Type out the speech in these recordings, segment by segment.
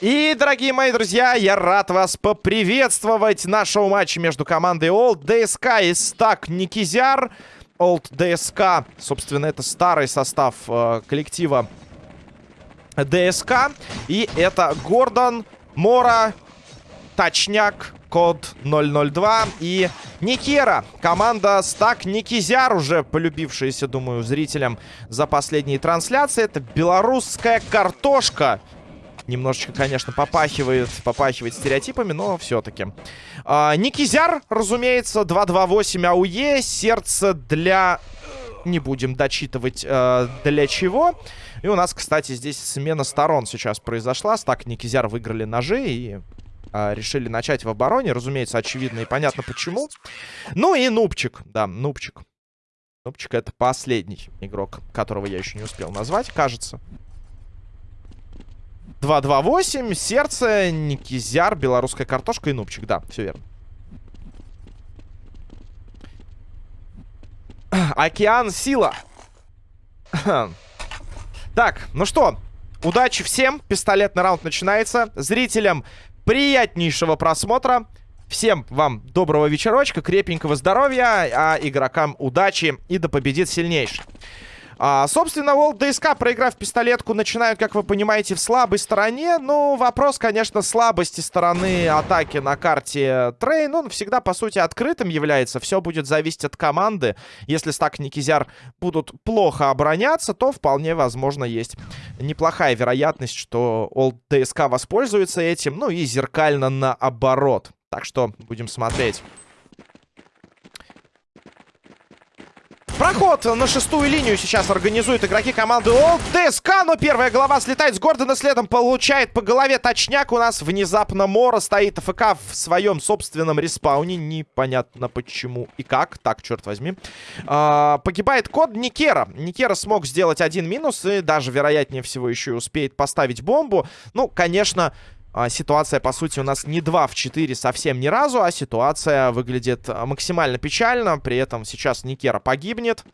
И, дорогие мои друзья, я рад вас поприветствовать нашего матча между командой Old DSK и Стак Никизяр. Old DSK, собственно, это старый состав э, коллектива ДСК. И это Гордон, Мора, Точняк, код 002 и Никера. Команда Стак Никизяр, уже полюбившаяся, думаю, зрителям за последние трансляции. Это белорусская картошка. Немножечко, конечно, попахивает, попахивает стереотипами, но все-таки. А, Никизяр, разумеется, 228 АУЕ. Сердце для... Не будем дочитывать э, для чего. И у нас, кстати, здесь смена сторон сейчас произошла. Стак Никизяр выиграли ножи и э, решили начать в обороне. Разумеется, очевидно и понятно почему. Ну и Нубчик. Да, Нубчик. Нубчик это последний игрок, которого я еще не успел назвать, кажется. 228, сердце, Никизяр, белорусская картошка и нубчик. Да, все верно. Океан сила. так, ну что, удачи всем. Пистолетный раунд начинается. Зрителям приятнейшего просмотра. Всем вам доброго вечерочка, крепенького здоровья, а игрокам удачи и да победит сильнейший. А, собственно, Волк ДСК, проиграв пистолетку, начинают, как вы понимаете, в слабой стороне. Ну, вопрос, конечно, слабости стороны атаки на карте Train. Он всегда, по сути, открытым является. Все будет зависеть от команды. Если стак Никизяр будут плохо обороняться, то вполне возможно есть неплохая вероятность, что Олд ДСК воспользуется этим. Ну и зеркально наоборот. Так что будем смотреть. Проход на шестую линию сейчас организуют игроки команды ОЛ. ДСК, но первая голова слетает с Гордона, следом получает по голове точняк. У нас внезапно Мора стоит АФК в своем собственном респауне. Непонятно почему и как. Так, черт возьми. А, погибает код Никера. Никера смог сделать один минус и даже, вероятнее всего, еще и успеет поставить бомбу. Ну, конечно... А, ситуация, по сути, у нас не 2 в 4 совсем ни разу, а ситуация выглядит а, максимально печально. При этом сейчас Никера погибнет.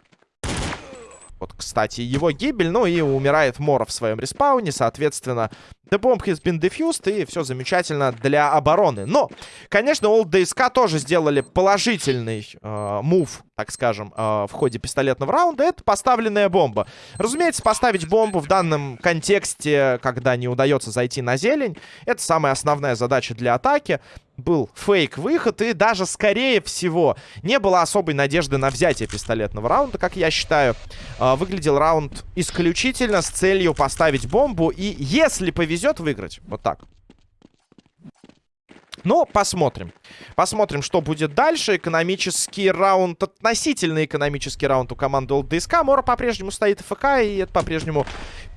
Вот, кстати, его гибель. Ну и умирает Мора в своем респауне. Соответственно, The bomb has been defused. И все замечательно для обороны. Но, конечно, Old DSK тоже сделали положительный э, мув, так скажем, э, в ходе пистолетного раунда. Это поставленная бомба. Разумеется, поставить бомбу в данном контексте, когда не удается зайти на зелень, это самая основная задача для атаки был фейк-выход, и даже, скорее всего, не было особой надежды на взятие пистолетного раунда, как я считаю. Э, выглядел раунд исключительно с целью поставить бомбу, и если повезет, выиграть. Вот так. Но посмотрим. Посмотрим, что будет дальше. Экономический раунд, относительно экономический раунд у команды ЛДСК. Мора по-прежнему стоит ФК, и это по-прежнему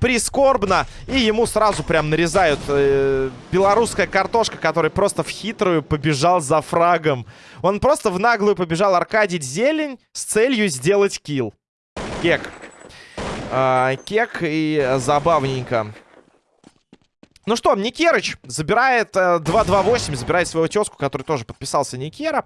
прискорбно. И ему сразу прям нарезают э, белорусская картошка, который просто в хитрую побежал за фрагом. Он просто в наглую побежал аркадить зелень с целью сделать килл. Кек. Э, кек и забавненько. Ну что, Никерыч забирает э, 2-2-8, забирает свою тезку, который тоже подписался Никера.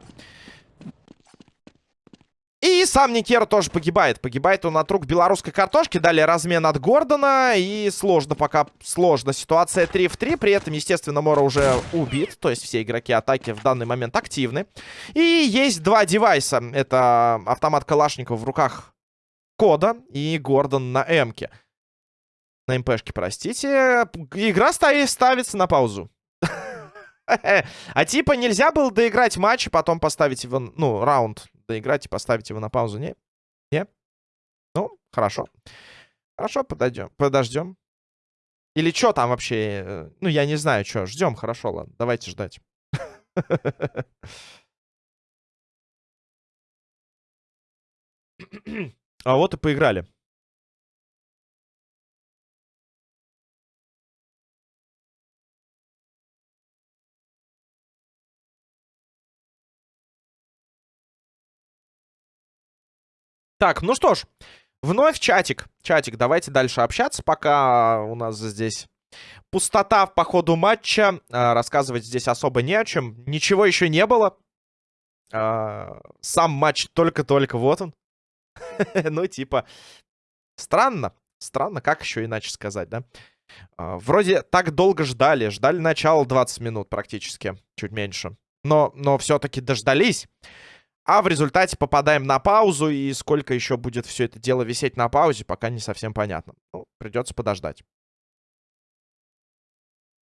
И сам Никера тоже погибает. Погибает он от рук белорусской картошки. Далее размен от Гордона. И сложно пока, сложно. Ситуация 3 в 3. При этом, естественно, Мора уже убит. То есть все игроки атаки в данный момент активны. И есть два девайса. Это автомат Калашникова в руках Кода и Гордон на Эмке. На МПшке, простите. Игра ставится на паузу. А типа нельзя было доиграть матч, и потом поставить его, ну, раунд доиграть и поставить его на паузу, не? Не? Ну, хорошо. Хорошо, подойдем, подождем. Или что там вообще? Ну, я не знаю, что. Ждем, хорошо, ладно. Давайте ждать. А вот и поиграли. Так, ну что ж, вновь чатик. Чатик, давайте дальше общаться, пока у нас здесь пустота по ходу матча. А, рассказывать здесь особо не о чем. Ничего еще не было. А, сам матч только-только, вот он. ну, типа, странно. Странно, как еще иначе сказать, да? А, вроде так долго ждали. Ждали начала 20 минут практически, чуть меньше. Но, но все-таки дождались. А в результате попадаем на паузу, и сколько еще будет все это дело висеть на паузе, пока не совсем понятно. Ну, придется подождать.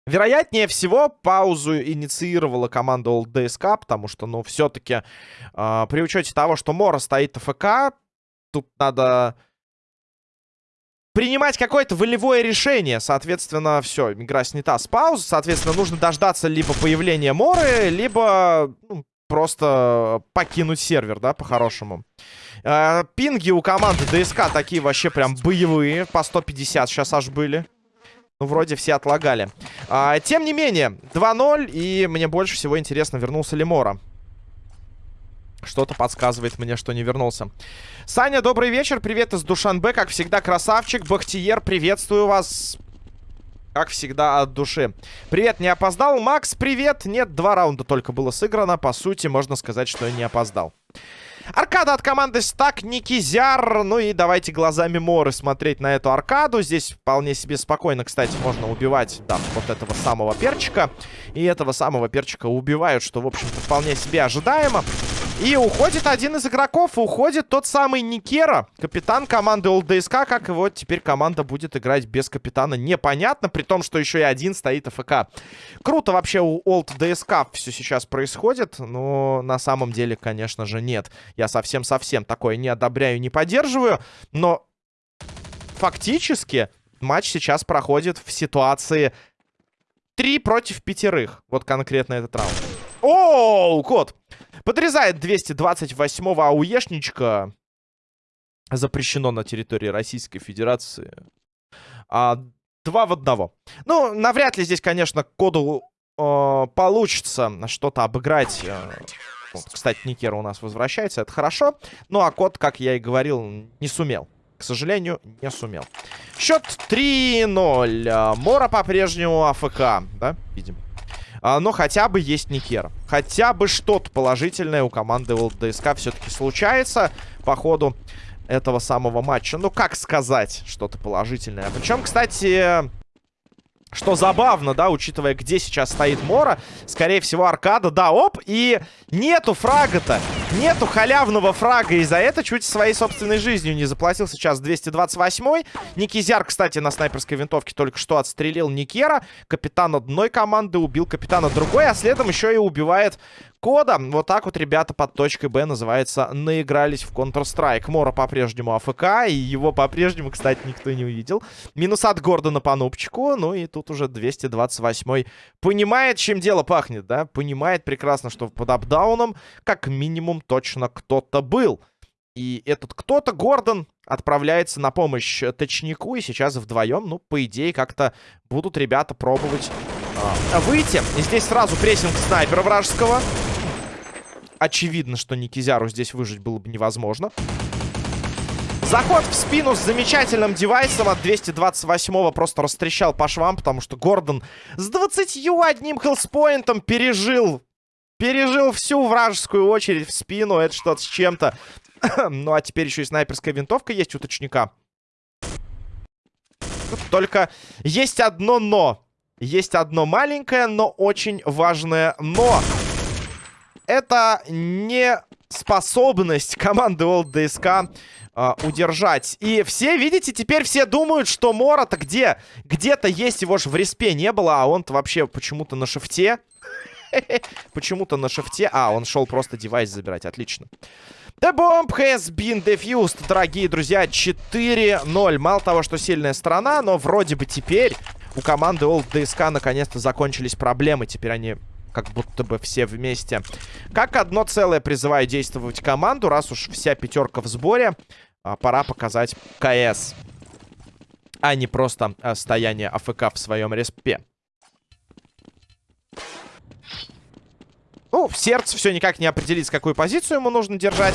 Вероятнее всего, паузу инициировала команда Old DSK, потому что, ну, все-таки э, а, при учете того, что Мора стоит АФК, тут надо принимать какое-то волевое решение. Соответственно, все, игра снята с паузы. Соответственно, нужно дождаться либо появления Моры, либо ну, просто покинуть сервер, да, по-хорошему. Э, пинги у команды ДСК такие вообще прям боевые. По 150 сейчас аж были. Ну, вроде все отлагали. А, тем не менее, 2-0. И мне больше всего интересно, вернулся ли Мора. Что-то подсказывает мне, что не вернулся. Саня, добрый вечер. Привет из Душанбе. Как всегда, красавчик. Бахтиер, приветствую вас. Как всегда, от души. Привет, не опоздал. Макс, привет. Нет, два раунда только было сыграно. По сути, можно сказать, что я не опоздал. Аркада от команды Стак, Никизяр. Ну и давайте глазами Моры смотреть на эту аркаду. Здесь вполне себе спокойно, кстати, можно убивать, да, вот этого самого перчика. И этого самого перчика убивают, что, в общем-то, вполне себе ожидаемо. И уходит один из игроков. Уходит тот самый Никера, капитан команды ОЛДСК. Как его теперь команда будет играть без капитана, непонятно. При том, что еще и один стоит АФК. Круто вообще у ОЛДСК все сейчас происходит. Но на самом деле, конечно же, нет. Я совсем-совсем такое не одобряю, не поддерживаю. Но фактически матч сейчас проходит в ситуации 3 против пятерых. Вот конкретно этот раунд. О, кот! Подрезает 228-го ауешничка. Запрещено на территории Российской Федерации. А, два в одного. Ну, навряд ли здесь, конечно, коду э, получится что-то обыграть. Э, вот, кстати, Никера у нас возвращается, это хорошо. Ну, а код, как я и говорил, не сумел. К сожалению, не сумел. Счет 3-0. А, Мора по-прежнему АФК, да, видим. А, но хотя бы есть Никер. Хотя бы что-то положительное у команды ЛДСК все-таки случается по ходу этого самого матча. Ну, как сказать что-то положительное. Причем, кстати, что забавно, да, учитывая, где сейчас стоит Мора. Скорее всего, аркада. Да, оп, и нету фрага-то. Нету халявного фрага. И за это чуть своей собственной жизнью не заплатил сейчас 228-й. Никизяр, кстати, на снайперской винтовке только что отстрелил Никера. Капитан одной команды убил капитана другой, а следом еще и убивает кода. Вот так вот ребята под точкой Б, называется, наигрались в Counter-Strike. Мора по-прежнему АФК, и его по-прежнему, кстати, никто не увидел. Минус от Гордона по нубчику, ну и тут уже 228 понимает, чем дело пахнет, да? Понимает прекрасно, что под апдауном как минимум точно кто-то был. И этот кто-то, Гордон, отправляется на помощь точнику. И сейчас вдвоем, ну, по идее, как-то будут ребята пробовать а, выйти. И здесь сразу прессинг снайпера вражеского. Очевидно, что Никизяру здесь выжить было бы невозможно. Заход в спину с замечательным девайсом от 228-го просто растрещал по швам, потому что Гордон с 21 хелспоинтом пережил. Пережил всю вражескую очередь в спину. Это что-то с чем-то. ну, а теперь еще и снайперская винтовка есть у точника. Только есть одно но. Есть одно маленькое, но очень важное но. Это не способность команды Old DSK э, удержать. И все, видите, теперь все думают, что Мора-то где? Где-то есть, его же в респе не было, а он-то вообще почему-то на шифте. Почему-то на шифте. А, он шел просто девайс забирать, отлично. The bomb has been defused, дорогие друзья, 4-0. Мало того, что сильная сторона, но вроде бы теперь у команды Old DSK наконец-то закончились проблемы. Теперь они как будто бы все вместе. Как одно целое призываю действовать команду. Раз уж вся пятерка в сборе, а, пора показать КС. А не просто а, стояние АФК в своем респе. Ну, сердце все никак не определить, какую позицию ему нужно держать.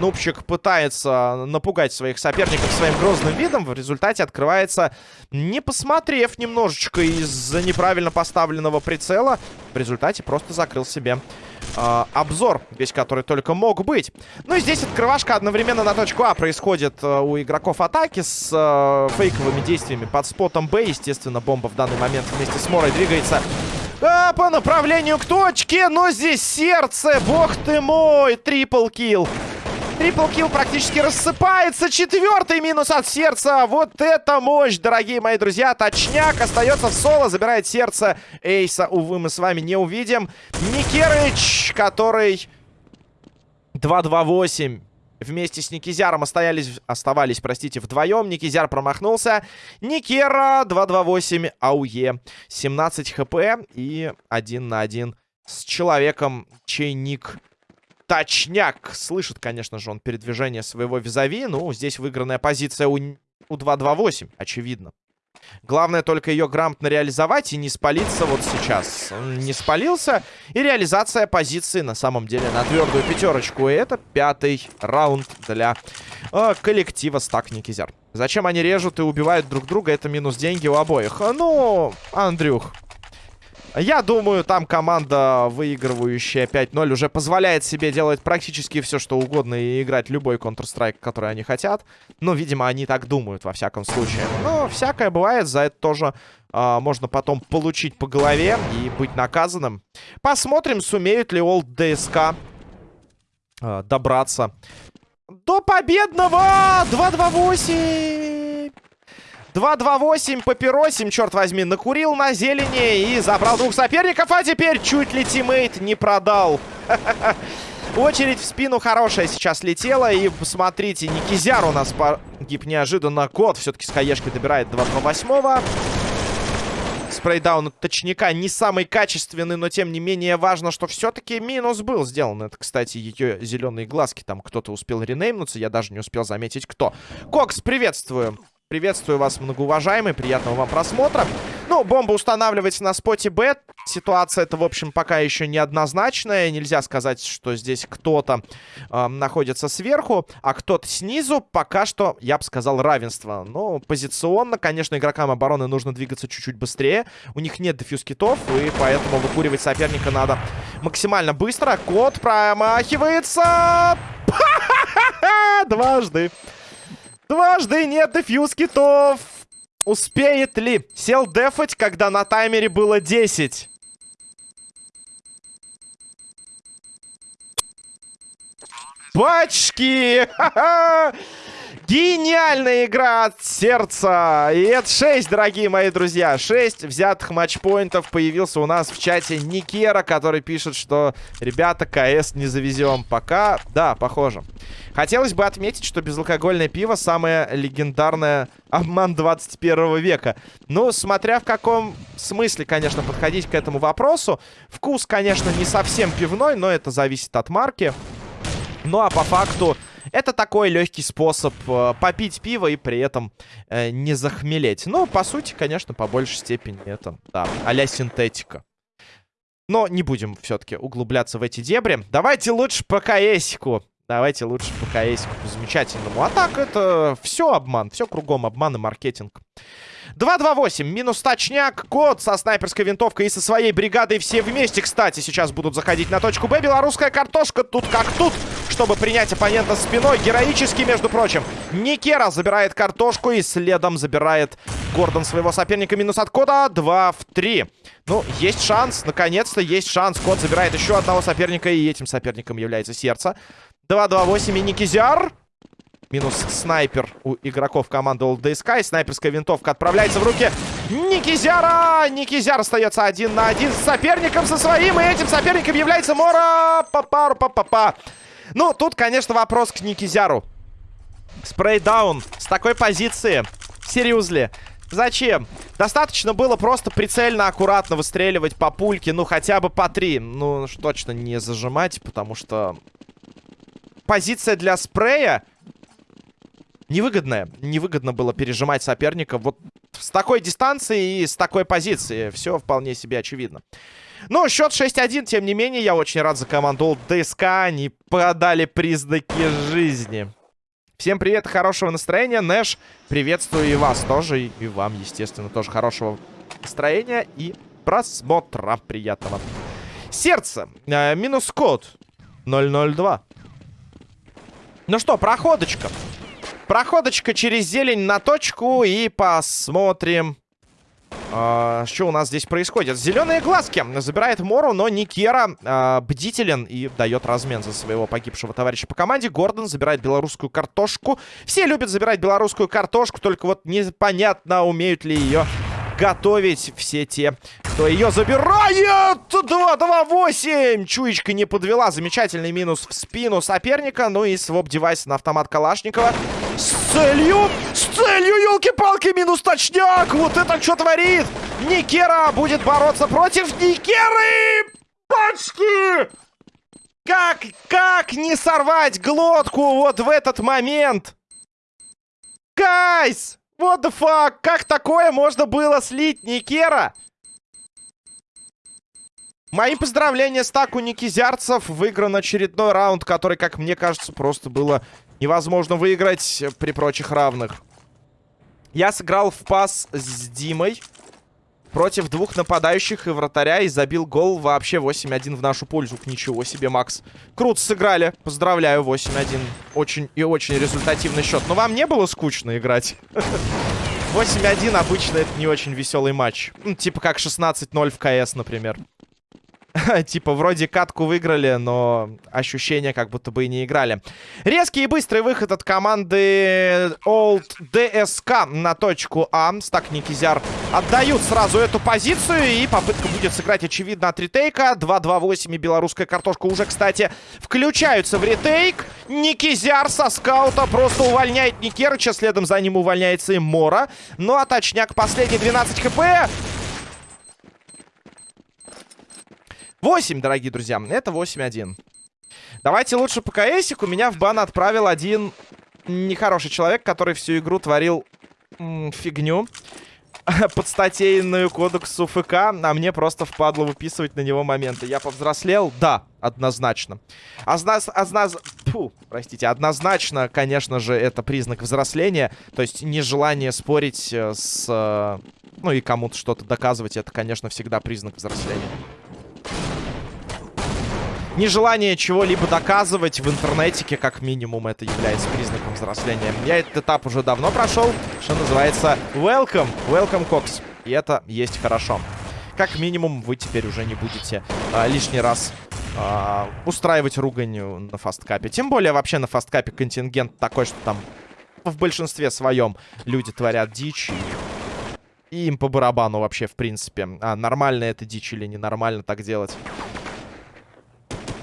Нубчик пытается напугать своих соперников своим грозным видом. В результате открывается, не посмотрев немножечко из-за неправильно поставленного прицела. В результате просто закрыл себе э, обзор, весь который только мог быть. Ну и здесь открывашка одновременно на точку А происходит э, у игроков атаки с э, фейковыми действиями под спотом Б. Естественно, бомба в данный момент вместе с Морой двигается а, по направлению к точке, но здесь сердце, бог ты мой, трипл килл. Трипл килл практически рассыпается. Четвертый минус от сердца. Вот это мощь, дорогие мои друзья. Точняк остается в соло. Забирает сердце Эйса. Увы, мы с вами не увидим. Никерыч, который 2-2-8 вместе с Никизяром оставались, оставались, простите, вдвоем. Никизяр промахнулся. Никера 2-2-8, АУЕ 17 хп и 1 на 1 с человеком, чей ник точняк. Слышит, конечно же, он передвижение своего визави. Ну, здесь выигранная позиция у, у 2-2-8, очевидно. Главное только ее грамотно реализовать и не спалиться вот сейчас. Не спалился. И реализация позиции на самом деле на твердую пятерочку. И это пятый раунд для э, коллектива Стак Никизяр. Зачем они режут и убивают друг друга? Это минус деньги у обоих. Ну, Андрюх, я думаю, там команда, выигрывающая 5-0, уже позволяет себе делать практически все, что угодно и играть любой Counter-Strike, который они хотят. Ну, видимо, они так думают, во всяком случае. Но всякое бывает, за это тоже а, можно потом получить по голове и быть наказанным. Посмотрим, сумеют ли Олд ДСК а, добраться до победного 2-2-8! 2-2-8, папиросим, черт возьми, накурил на зелени и забрал двух соперников, а теперь чуть ли тиммейт не продал. Очередь в спину хорошая сейчас летела. И посмотрите, Никизяр у нас погиб неожиданно. Кот все-таки с хаешки добирает 2-2-8. Спрейдаун точника не самый качественный, но тем не менее важно, что все-таки минус был сделан. Это, кстати, ее зеленые глазки. Там кто-то успел ренеймнуться, я даже не успел заметить, кто. Кокс, приветствую. Приветствую вас, многоуважаемый. Приятного вам просмотра. Ну, бомба устанавливается на споте Б. Ситуация это, в общем, пока еще неоднозначная. Нельзя сказать, что здесь кто-то э, находится сверху, а кто-то снизу. Пока что, я бы сказал, равенство. Но позиционно, конечно, игрокам обороны нужно двигаться чуть-чуть быстрее. У них нет дефьюз-китов, и поэтому выкуривать соперника надо максимально быстро. Кот промахивается. Дважды. Дважды нет дефьюз китов. Успеет ли? Сел дефать, когда на таймере было 10. Пачки! Гениальная игра от сердца. И это 6, дорогие мои друзья. 6 взятых матчпоинтов появился у нас в чате Никера, который пишет, что ребята, КС не завезем. Пока, да, похоже. Хотелось бы отметить, что безалкогольное пиво самое легендарное обман 21 века. Ну, смотря в каком смысле, конечно, подходить к этому вопросу. Вкус, конечно, не совсем пивной, но это зависит от марки. Ну, а по факту это такой легкий способ э, попить пиво и при этом э, не захмелеть. Но, по сути, конечно, по большей степени это, да, а синтетика. Но не будем все-таки углубляться в эти дебри. Давайте лучше по КСику. Давайте лучше по КСику замечательному. А так это все обман. Все кругом обман и маркетинг. 2-2-8. Минус точняк. Кот со снайперской винтовкой и со своей бригадой все вместе, кстати, сейчас будут заходить на точку Б. Белорусская картошка тут как тут, чтобы принять оппонента спиной. Героически, между прочим. Никера забирает картошку и следом забирает Гордон своего соперника. Минус от Кода. 2 в 3. Ну, есть шанс. Наконец-то есть шанс. Кот забирает еще одного соперника. И этим соперником является сердце. 2-2-8 и Никизяр. Минус снайпер у игроков команды Old Sky. Снайперская винтовка отправляется в руки Никизяра. Никизяр остается один на один с соперником со своим. И этим соперником является Мора. Папару папа. Ну, тут, конечно, вопрос к Никизяру. Спрейдаун с такой позиции. Серьезно. Зачем? Достаточно было просто прицельно, аккуратно выстреливать по пульке. Ну, хотя бы по три. Ну, точно не зажимать, потому что... Позиция для спрея невыгодное. Невыгодно было пережимать соперника вот с такой дистанции и с такой позиции. Все вполне себе очевидно. Ну, счет 6-1, тем не менее, я очень рад за команду ДСК. Они подали признаки жизни. Всем привет, хорошего настроения. Нэш, приветствую и вас тоже. И вам, естественно, тоже хорошего настроения и просмотра приятного. Сердце. Э, минус код. 002. Ну что, проходочка. Проходочка через зелень на точку. И посмотрим, э, что у нас здесь происходит. Зеленые глазки. Забирает Мору, но Никера э, бдителен и дает размен за своего погибшего товарища по команде. Гордон забирает белорусскую картошку. Все любят забирать белорусскую картошку, только вот непонятно, умеют ли ее готовить все те, кто ее забирает. 2-2-8. Чуечка не подвела. Замечательный минус в спину соперника. Ну и своп-девайс на автомат Калашникова. С целью, с целью, елки-палки, минус точняк. Вот это что творит? Никера будет бороться против Никеры. Пачки! Как, как не сорвать глотку вот в этот момент? Гайс! What the fuck? Как такое можно было слить Никера? Мои поздравления стаку никизярцев. Выигран очередной раунд, который, как мне кажется, просто было невозможно выиграть при прочих равных. Я сыграл в пас с Димой против двух нападающих и вратаря и забил гол вообще 8-1 в нашу пользу. Ничего себе, Макс. Круто сыграли. Поздравляю, 8-1. Очень и очень результативный счет. Но вам не было скучно играть? 8-1 обычно это не очень веселый матч. Типа как 16-0 в КС, например. типа, вроде катку выиграли, но ощущение, как будто бы и не играли. Резкий и быстрый выход от команды Old DSK на точку А. Стак Никизяр отдают сразу эту позицию. И попытка будет сыграть, очевидно, от ретейка. 2-2-8 и белорусская картошка уже, кстати, включаются в ретейк. Никизяр со скаута просто увольняет Никерыча. Следом за ним увольняется и Мора. Ну а точняк последний 12 хп. 8, дорогие друзья. Это 8-1. Давайте лучше по КСику. Меня в бан отправил один нехороший человек, который всю игру творил фигню подстатейную кодексу ФК, а мне просто впадло выписывать на него моменты. Я повзрослел? Да, однозначно. Озназ... Озназ... Фу, простите, однозначно, конечно же, это признак взросления. То есть нежелание спорить э, с... Э, ну и кому-то что-то доказывать, это, конечно, всегда признак взросления нежелание чего-либо доказывать в интернете, как минимум, это является признаком взросления. Я этот этап уже давно прошел, что называется welcome, welcome Cox. И это есть хорошо. Как минимум, вы теперь уже не будете а, лишний раз а, устраивать ругань на фасткапе. Тем более, вообще на фасткапе контингент такой, что там в большинстве своем люди творят дичь. И им по барабану вообще, в принципе. А нормально это дичь или ненормально так делать.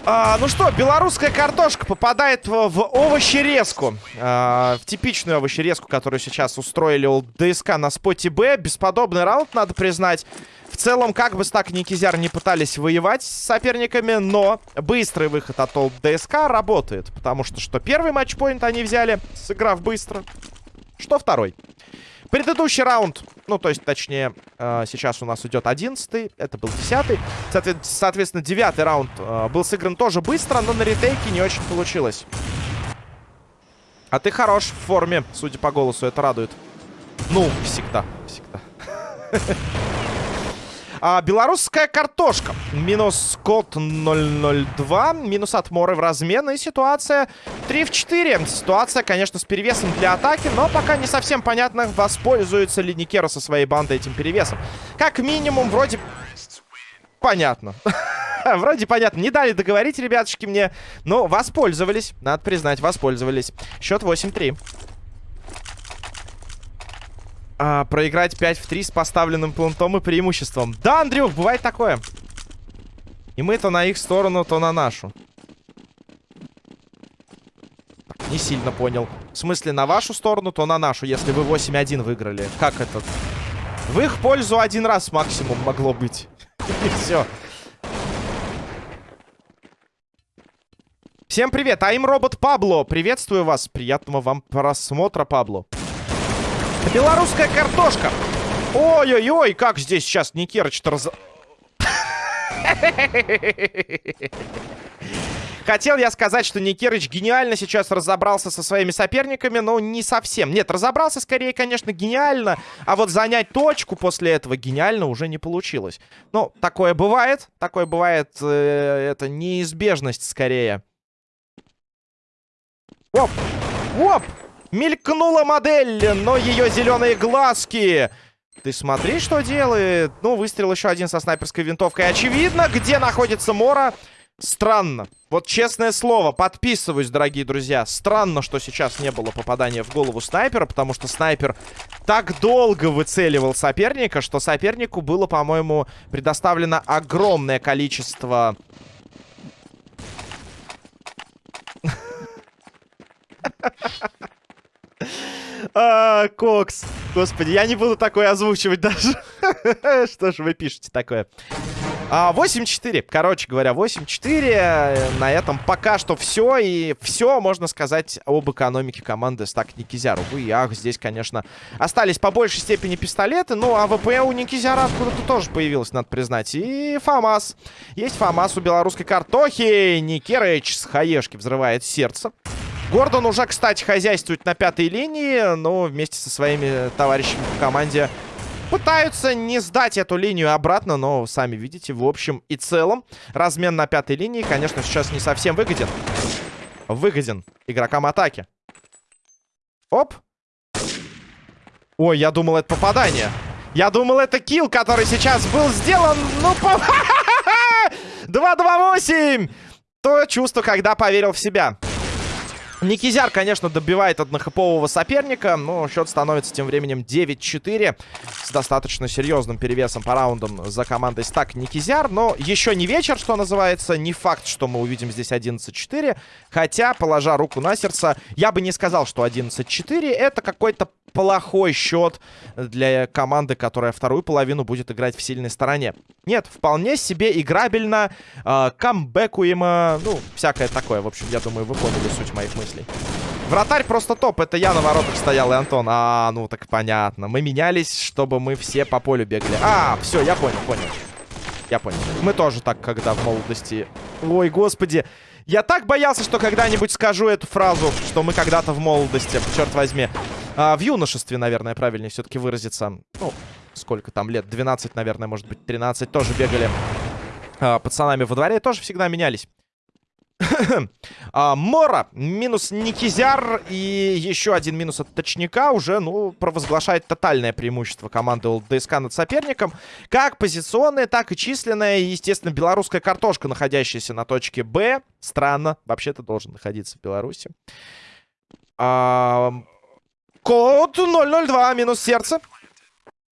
А, ну что, белорусская картошка попадает в, в овощерезку. А, в типичную овощерезку, которую сейчас устроили у ДСК на споте Б. Бесподобный раунд, надо признать. В целом, как бы Стак и Никизяр не пытались воевать с соперниками, но быстрый выход от ДСК работает. Потому что, что первый матчпоинт они взяли, сыграв быстро, что второй. Предыдущий раунд, ну, то есть, точнее, э, сейчас у нас идет одиннадцатый, это был десятый. Соответ соответственно, девятый раунд э, был сыгран тоже быстро, но на ретейке не очень получилось. А ты хорош в форме, судя по голосу, это радует. Ну, всегда, всегда. А, белорусская картошка. Минус код 002. Минус от Моры в размен. И ситуация 3 в 4. Ситуация, конечно, с перевесом для атаки. Но пока не совсем понятно, воспользуется ли Никера со своей бандой этим перевесом. Как минимум, вроде... Понятно. Вроде понятно. Не дали договорить, ребятушки, мне. Но воспользовались. Надо признать, воспользовались. Счет 8-3 а, проиграть 5 в 3 с поставленным плантом и преимуществом. Да, Андрюх, бывает такое. И мы то на их сторону, то на нашу. Не сильно понял. В смысле, на вашу сторону, то на нашу, если вы 8-1 выиграли. Как это? В их пользу один раз максимум могло быть. И все. Всем привет, а им робот Пабло. Приветствую вас. Приятного вам просмотра, Пабло. Белорусская картошка. Ой-ой-ой, как здесь сейчас Никерыч-то раз... Хотел я сказать, что Никерыч гениально сейчас разобрался со своими соперниками, но не совсем. Нет, разобрался скорее, конечно, гениально, а вот занять точку после этого гениально уже не получилось. Ну, такое бывает, такое бывает, э, это неизбежность скорее. Оп, оп, мелькнула модель, но ее зеленые глазки... Ты смотри, что делает. Ну, выстрел еще один со снайперской винтовкой. Очевидно, где находится Мора. Странно. Вот честное слово, подписываюсь, дорогие друзья. Странно, что сейчас не было попадания в голову снайпера, потому что снайпер так долго выцеливал соперника, что сопернику было, по-моему, предоставлено огромное количество... А, Кокс. Господи, я не буду такое озвучивать даже. Что же вы пишете такое? А, 8-4. Короче говоря, 8-4. На этом пока что все. И все можно сказать об экономике команды Стак Никизяр. Увы и ах, здесь, конечно, остались по большей степени пистолеты. Ну, а ВП у Никизяра откуда-то тоже появилось, надо признать. И ФАМАС. Есть ФАМАС у белорусской картохи. Никерыч с хаешки взрывает сердце. Гордон уже, кстати, хозяйствует на пятой линии, но вместе со своими товарищами в команде пытаются не сдать эту линию обратно, но сами видите, в общем и целом, размен на пятой линии, конечно, сейчас не совсем выгоден. Выгоден игрокам атаки. Оп. Ой, я думал, это попадание. Я думал, это килл, который сейчас был сделан. Ну, по... 2-2-8! То чувство, когда поверил в себя. Никизяр, конечно, добивает однохопового соперника, но счет становится тем временем 9-4 с достаточно серьезным перевесом по раундам за командой Стак Никизяр. Но еще не вечер, что называется, не факт, что мы увидим здесь 11-4. Хотя, положа руку на сердце, я бы не сказал, что 11-4 это какой-то плохой счет для команды, которая вторую половину будет играть в сильной стороне. Нет, вполне себе играбельно, э, камбэкуемо, ну, всякое такое. В общем, я думаю, вы поняли суть моих мыслей. Вратарь просто топ. Это я на воротах стоял и Антон. А, ну так понятно. Мы менялись, чтобы мы все по полю бегали. А, все, я понял, понял. Я понял. Мы тоже так, когда в молодости... Ой, господи. Я так боялся, что когда-нибудь скажу эту фразу, что мы когда-то в молодости, черт возьми. А, в юношестве, наверное, правильнее все-таки выразиться. Ну, сколько там лет? 12, наверное, может быть, 13. Тоже бегали а, пацанами во дворе. Тоже всегда менялись. а, Мора, минус Никизяр и еще один минус от Точника уже, ну, провозглашает тотальное преимущество команды ЛДСК над соперником. Как позиционное, так и численное. Естественно, белорусская картошка, находящаяся на точке Б. Странно, вообще-то должен находиться в Беларуси. А, Код 002, минус сердце.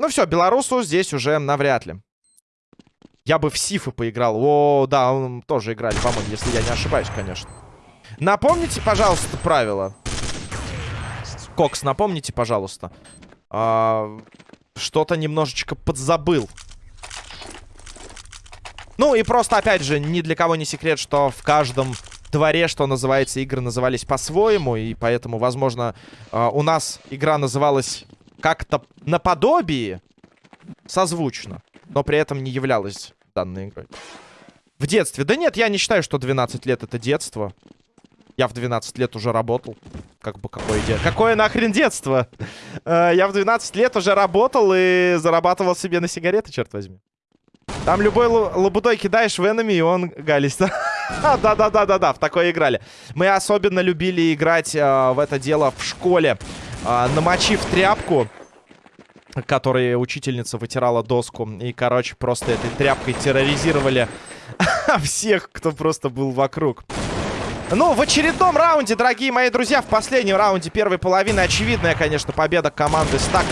Ну все, белорусу здесь уже навряд ли. Я бы в Сифы поиграл. О, да, он тоже играли, по-моему, если я не ошибаюсь, конечно. Напомните, пожалуйста, правила. Кокс, напомните, пожалуйста. А, Что-то немножечко подзабыл. Ну и просто, опять же, ни для кого не секрет, что в каждом дворе, что называется, игры назывались по-своему. И поэтому, возможно, э, у нас игра называлась как-то наподобие, созвучно. Но при этом не являлась данной игрой. В детстве. Да нет, я не считаю, что 12 лет это детство. Я в 12 лет уже работал. Как бы какое де... Какое нахрен детство? Э, я в 12 лет уже работал и зарабатывал себе на сигареты, черт возьми. Там любой лабудой кидаешь в энеми, и он галится. Да-да-да-да-да, в такое играли. Мы особенно любили играть э, в это дело в школе. Э, намочив тряпку, которой учительница вытирала доску. И, короче, просто этой тряпкой терроризировали всех, кто просто был вокруг. Ну, в очередном раунде, дорогие мои друзья, в последнем раунде первой половины очевидная, конечно, победа команды Стак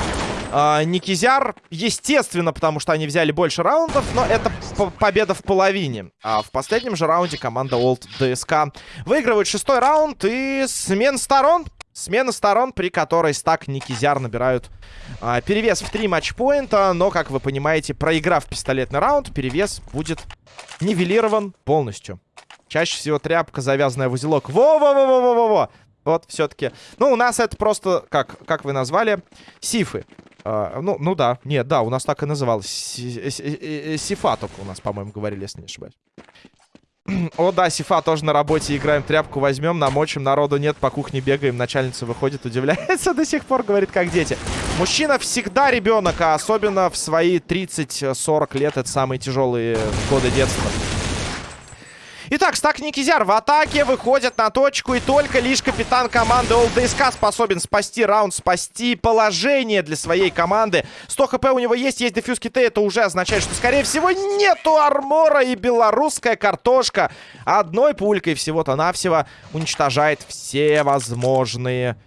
э, Никизяр. Естественно, потому что они взяли больше раундов, но это победа в половине. А в последнем же раунде команда Old DSK выигрывает шестой раунд и смен сторон. Смена сторон, при которой Стак Никизяр набирают а, перевес в 3 матчпоинта. Но, как вы понимаете, проиграв пистолетный раунд, перевес будет нивелирован полностью. Чаще всего тряпка, завязанная в узелок. Во-во-во-во-во-во! Вот, все-таки. Ну, у нас это просто, как, как вы назвали, сифы. Uh, ну, ну да, нет, да, у нас так и называлось. Сифа только у нас, по-моему, говорили, если не ошибаюсь. О, да, Сифа тоже на работе. Играем тряпку, возьмем, намочим. Народу нет, по кухне бегаем. Начальница выходит, удивляется до сих пор, говорит, как дети. Мужчина всегда ребенок, а особенно в свои 30-40 лет. Это самые тяжелые годы детства. Итак, стак Никизяр в атаке выходит на точку. И только лишь капитан команды ОЛДСК способен спасти раунд, спасти положение для своей команды. 100 хп у него есть, есть дефьюз киты. Это уже означает, что, скорее всего, нету армора. И белорусская картошка одной пулькой всего-то навсего уничтожает все возможные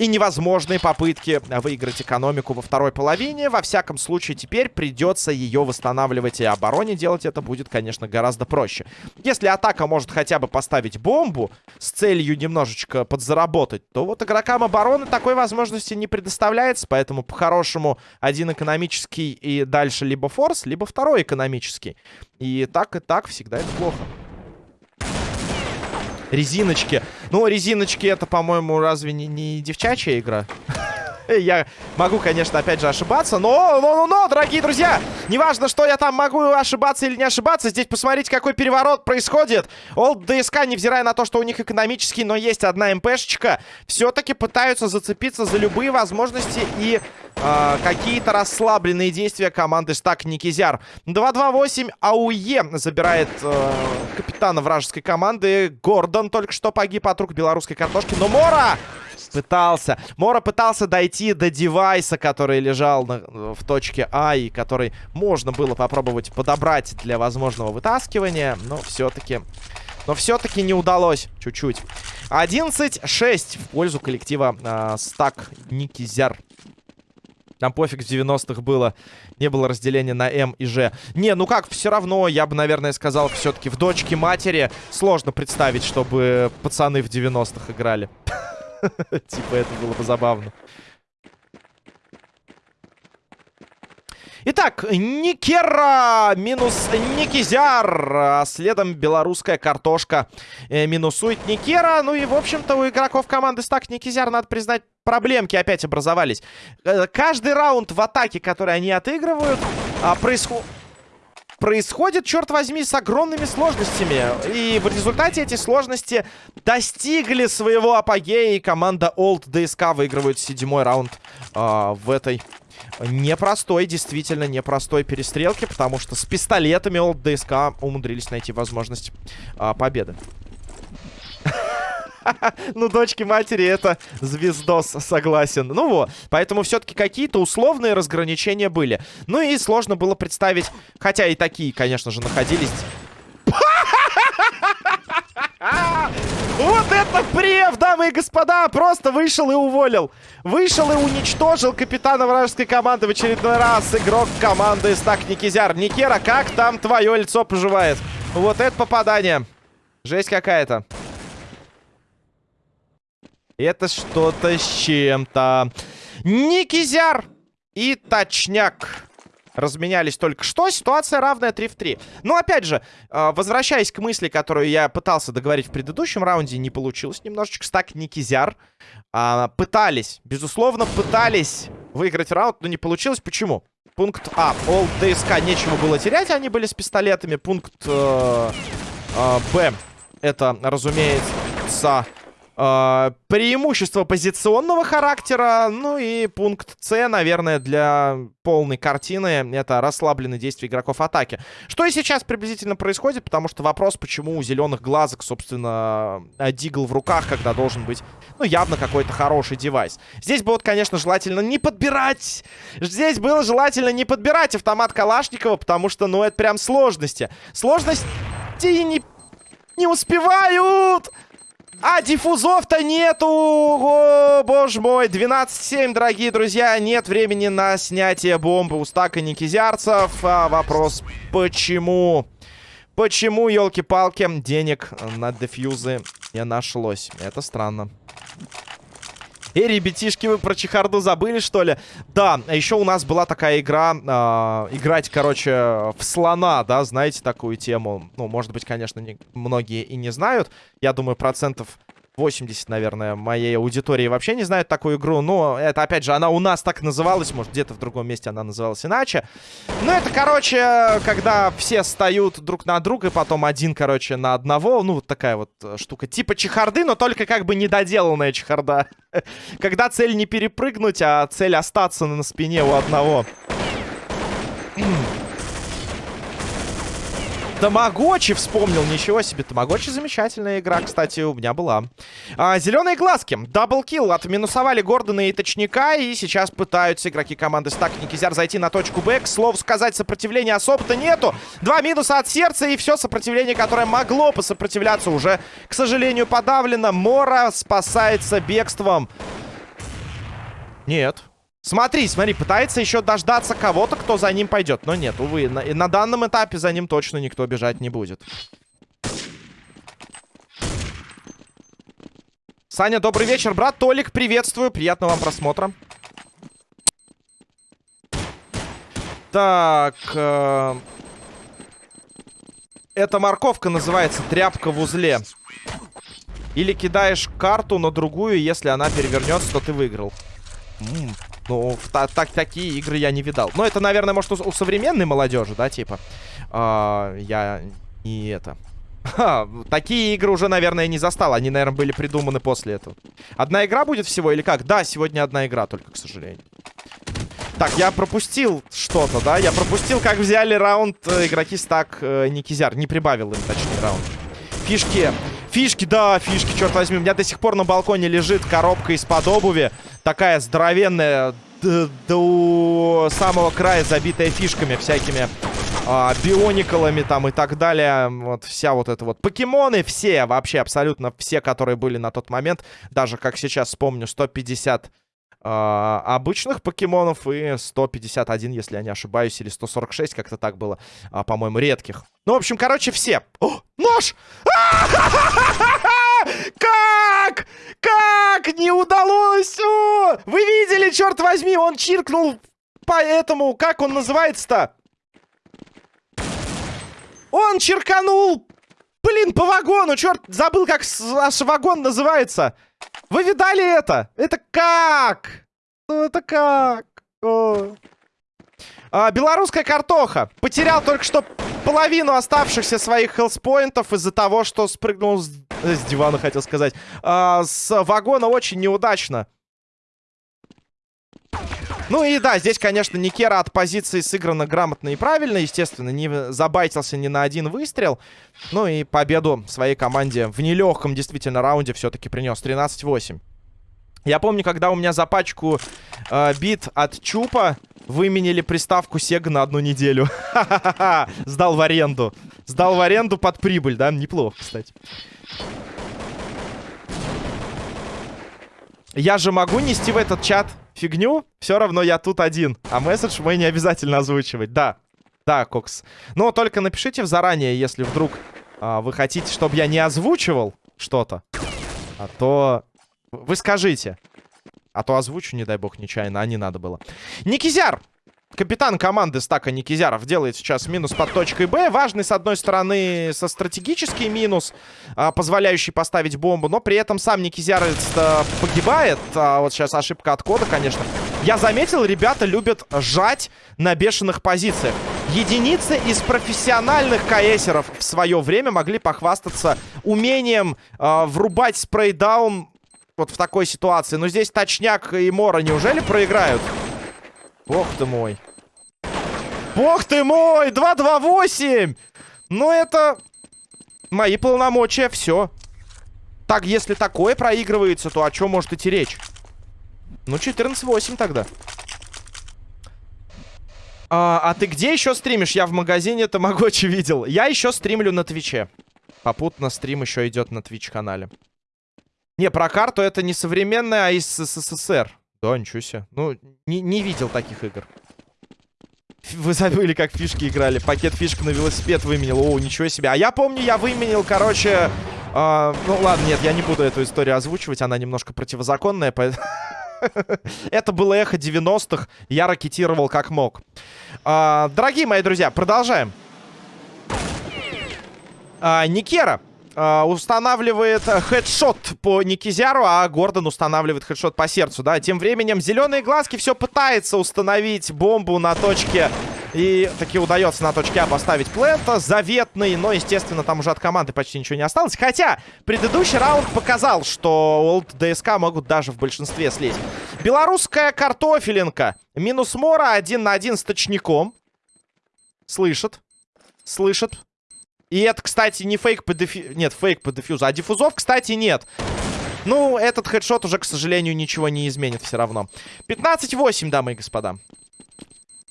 и невозможные попытки выиграть экономику во второй половине. Во всяком случае, теперь придется ее восстанавливать. И обороне делать это будет, конечно, гораздо проще. Если атака может хотя бы поставить бомбу с целью немножечко подзаработать, то вот игрокам обороны такой возможности не предоставляется. Поэтому, по-хорошему, один экономический и дальше либо форс, либо второй экономический. И так и так всегда это плохо. Резиночки. Ну, резиночки это, по-моему, разве не, не девчачья игра? Я могу, конечно, опять же ошибаться, но, но, но, но, дорогие друзья, неважно, что я там могу ошибаться или не ошибаться, здесь посмотрите, какой переворот происходит. Олд ДСК, невзирая на то, что у них экономический, но есть одна МПшечка, все-таки пытаются зацепиться за любые возможности и э, какие-то расслабленные действия команды Стак Никизяр. 2-2-8 АУЕ забирает э, капитана вражеской команды. Гордон только что погиб от рук белорусской картошки, но Мора пытался. Мора пытался дойти до девайса, который лежал на, в точке А и который можно было попробовать подобрать для возможного вытаскивания. Но все-таки... Но все-таки не удалось чуть-чуть. 11-6 в пользу коллектива э, Стак Никизяр. Там пофиг в 90-х было. Не было разделения на М и Ж. Не, ну как, все равно, я бы, наверное, сказал, все-таки в дочке матери сложно представить, чтобы пацаны в 90-х играли. Типа это было бы забавно. Итак, Никера минус Никизяр. А следом белорусская картошка э, минусует Никера. Ну и, в общем-то, у игроков команды Стак Никизяр, надо признать, проблемки опять образовались. Э, каждый раунд в атаке, который они отыгрывают, а, происходит происходит, черт возьми, с огромными сложностями. И в результате эти сложности достигли своего апогея, и команда Old DSK выигрывает седьмой раунд э, в этой непростой, действительно непростой перестрелке, потому что с пистолетами Old DSK умудрились найти возможность э, победы. ну, дочки матери это звездос, согласен. Ну вот, поэтому все-таки какие-то условные разграничения были. Ну и сложно было представить, хотя и такие, конечно же, находились. Вот это прев, дамы и господа! Просто вышел и уволил. Вышел и уничтожил капитана вражеской команды в очередной раз. Игрок команды Стак Никизяр. Никера, как там твое лицо поживает? Вот это попадание. Жесть какая-то. Это что-то с чем-то. Никизяр и Точняк разменялись только что. Ситуация равная 3 в 3. Но, опять же, а, возвращаясь к мысли, которую я пытался договорить в предыдущем раунде, не получилось немножечко. Стак Никизяр а, пытались, безусловно, пытались выиграть раунд, но не получилось. Почему? Пункт А. Ол ДСК нечего было терять, они были с пистолетами. Пункт э, э, Б. Это, разумеется, э, преимущество позиционного характера. Ну и пункт С, наверное, для полной картины. Это расслабленные действия игроков атаки. Что и сейчас приблизительно происходит, потому что вопрос, почему у зеленых глазок, собственно, дигл в руках, когда должен быть, ну, явно какой-то хороший девайс. Здесь было, конечно, желательно не подбирать. Здесь было желательно не подбирать автомат Калашникова, потому что, ну, это прям сложности. Сложности не, не успевают! А диффузов-то нету! О, боже мой! 12-7, дорогие друзья. Нет времени на снятие бомбы у стака никизярцев. А вопрос, почему? Почему, елки-палки, денег на дефьюзы не нашлось? Это странно. Эй, ребятишки, вы про чехарду забыли, что ли? Да, а еще у нас была такая игра, э, играть, короче, в слона, да, знаете такую тему? Ну, может быть, конечно, не, многие и не знают. Я думаю, процентов 80, наверное, моей аудитории вообще не знают такую игру. Но это, опять же, она у нас так называлась. Может, где-то в другом месте она называлась иначе. Ну, это, короче, когда все встают друг на друга, и потом один, короче, на одного. Ну, вот такая вот э, штука. Типа чехарды, но только как бы недоделанная чехарда. Когда цель не перепрыгнуть, а цель остаться на спине у одного. Тамагочи вспомнил. Ничего себе. Тамагочи замечательная игра, кстати, у меня была. А, зеленые глазки. Даблкил. Отминусовали Гордона и Точника. И сейчас пытаются игроки команды Стак Никизяр зайти на точку Б. К слову сказать, сопротивления особо-то нету. Два минуса от сердца. И все сопротивление, которое могло посопротивляться, уже, к сожалению, подавлено. Мора спасается бегством. Нет. Смотри, смотри, пытается еще дождаться кого-то, кто за ним пойдет. Но нет, увы, на, на данном этапе за ним точно никто бежать не будет. Саня, добрый вечер, брат. Толик, приветствую. Приятного вам просмотра. Так. Э эта морковка называется тряпка в узле. Или кидаешь карту на другую, если она перевернется, то ты выиграл. Ну, так, так, такие игры я не видал. Но это, наверное, может, у, у современной молодежи, да, типа. А, я не это. Ха, такие игры уже, наверное, не застал. Они, наверное, были придуманы после этого. Одна игра будет всего или как? Да, сегодня одна игра только, к сожалению. Так, я пропустил что-то, да? Я пропустил, как взяли раунд э, игроки стак э, Никизяр. Не прибавил им, точнее, раунд. Фишки. Фишки, да, фишки, черт возьми. У меня до сих пор на балконе лежит коробка из-под обуви такая здоровенная до самого края, забитая фишками всякими а, бионикалами там и так далее. Вот вся вот эта вот. Покемоны все, вообще абсолютно все, которые были на тот момент. Даже, как сейчас вспомню, 150 а, обычных покемонов и 151, если я не ошибаюсь, или 146, как-то так было, а, по-моему, редких. Ну, в общем, короче, все. О, нож! Как? Как? Не удалось! О! Вы видели, черт возьми, он чиркнул по этому... Как он называется-то? Он черканул... Блин, по вагону, черт, забыл, как наш вагон называется. Вы видали это? Это как? Ну, это как? О. А, белорусская картоха. Потерял только что половину оставшихся своих хелспоинтов из-за того, что спрыгнул с, с дивана, хотел сказать. А, с вагона очень неудачно. Ну и да, здесь, конечно, Никера от позиции сыграна грамотно и правильно. Естественно, не забайтился ни на один выстрел. Ну и победу своей команде в нелегком действительно раунде все-таки принес. 13-8. Я помню, когда у меня за пачку э, бит от Чупа выменили приставку Sega на одну неделю. Сдал в аренду. Сдал в аренду под прибыль, да? Неплохо, кстати. Я же могу нести в этот чат фигню, все равно я тут один. А месседж мой не обязательно озвучивать. Да, да, Кокс. Но только напишите заранее, если вдруг а, вы хотите, чтобы я не озвучивал что-то. А то вы скажите. А то озвучу, не дай бог, нечаянно, а не надо было. Никизяр! Капитан команды стака Никизяров делает сейчас минус под точкой Б. Важный, с одной стороны, со стратегический минус, а, позволяющий поставить бомбу. Но при этом сам Никизяр погибает. А вот сейчас ошибка от кода, конечно. Я заметил, ребята любят жать на бешеных позициях. Единицы из профессиональных КСеров в свое время могли похвастаться умением э, врубать спрейдаун вот в такой ситуации. Но здесь Точняк и Мора неужели проиграют? Бог ты мой. Бог ты мой! 2-2-8! Ну это... Мои полномочия, все. Так, если такое проигрывается, то о чем может идти речь? Ну, 14-8 тогда. А, а ты где еще стримишь? Я в магазине Тамагочи видел. Я еще стримлю на Твиче. Попутно стрим еще идет на Твич-канале. Не, про карту это не современная, а из СССР. Да, ничего себе. Ну, не, не видел таких игр. Вы забыли, как фишки играли. Пакет фишек на велосипед выменил. О, ничего себе. А я помню, я выменил, короче... Э, ну, ладно, нет, я не буду эту историю озвучивать. Она немножко противозаконная, поэтому... Это было эхо 90-х. Я ракетировал как мог. А, дорогие мои друзья, продолжаем. А, Никера устанавливает хедшот по Никизяру, а Гордон устанавливает хедшот по сердцу, да. Тем временем зеленые глазки все пытается установить бомбу на точке и таки удается на точке А поставить плента. Заветный, но, естественно, там уже от команды почти ничего не осталось. Хотя предыдущий раунд показал, что Олд ДСК могут даже в большинстве слезть. Белорусская картофелинка. Минус Мора один на один с точником. Слышит. Слышит. И это, кстати, не фейк по дефью... Нет, фейк по дефьюзу. А диффузов, кстати, нет. Ну, этот хедшот уже, к сожалению, ничего не изменит все равно. 15-8, дамы и господа.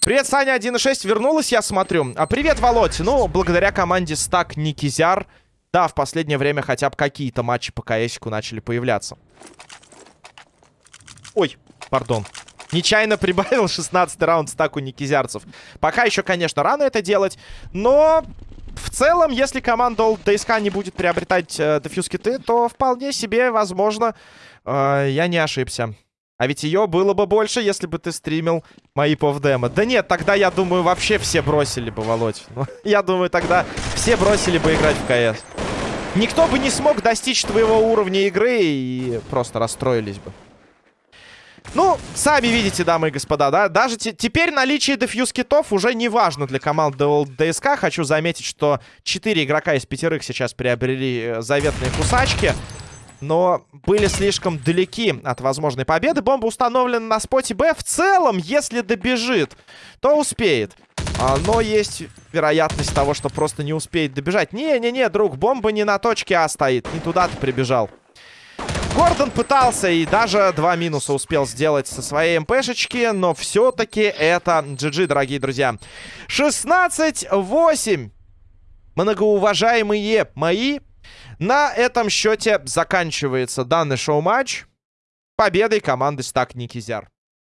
Привет, Саня 1.6 вернулась, я смотрю. А привет, Володь. Ну, благодаря команде Стак Никизяр, да, в последнее время хотя бы какие-то матчи по КСику начали появляться. Ой, пардон. Нечаянно прибавил 16 раунд стаку Никизярцев. Пока еще, конечно, рано это делать, но... В целом, если команда Old DSK не будет приобретать э, дефьюз киты, то вполне себе, возможно, э, я не ошибся. А ведь ее было бы больше, если бы ты стримил мои повдемо. Да нет, тогда, я думаю, вообще все бросили бы, Володь. Ну, я думаю, тогда все бросили бы играть в КС. Никто бы не смог достичь твоего уровня игры и просто расстроились бы. Ну, сами видите, дамы и господа, да? Даже теперь наличие дефьюз китов уже не важно для команды ДСК. Хочу заметить, что 4 игрока из пятерых сейчас приобрели э, заветные кусачки но были слишком далеки от возможной победы. Бомба установлена на споте Б. В целом, если добежит, то успеет. А, но есть вероятность того, что просто не успеет добежать. Не-не-не, друг, бомба не на точке А стоит. Не туда ты прибежал. Гордон пытался и даже два минуса успел сделать со своей МПшечки, но все-таки это GG, дорогие друзья. 16-8. Многоуважаемые мои на этом счете заканчивается данный шоу-матч победой команды Стак Никизяр.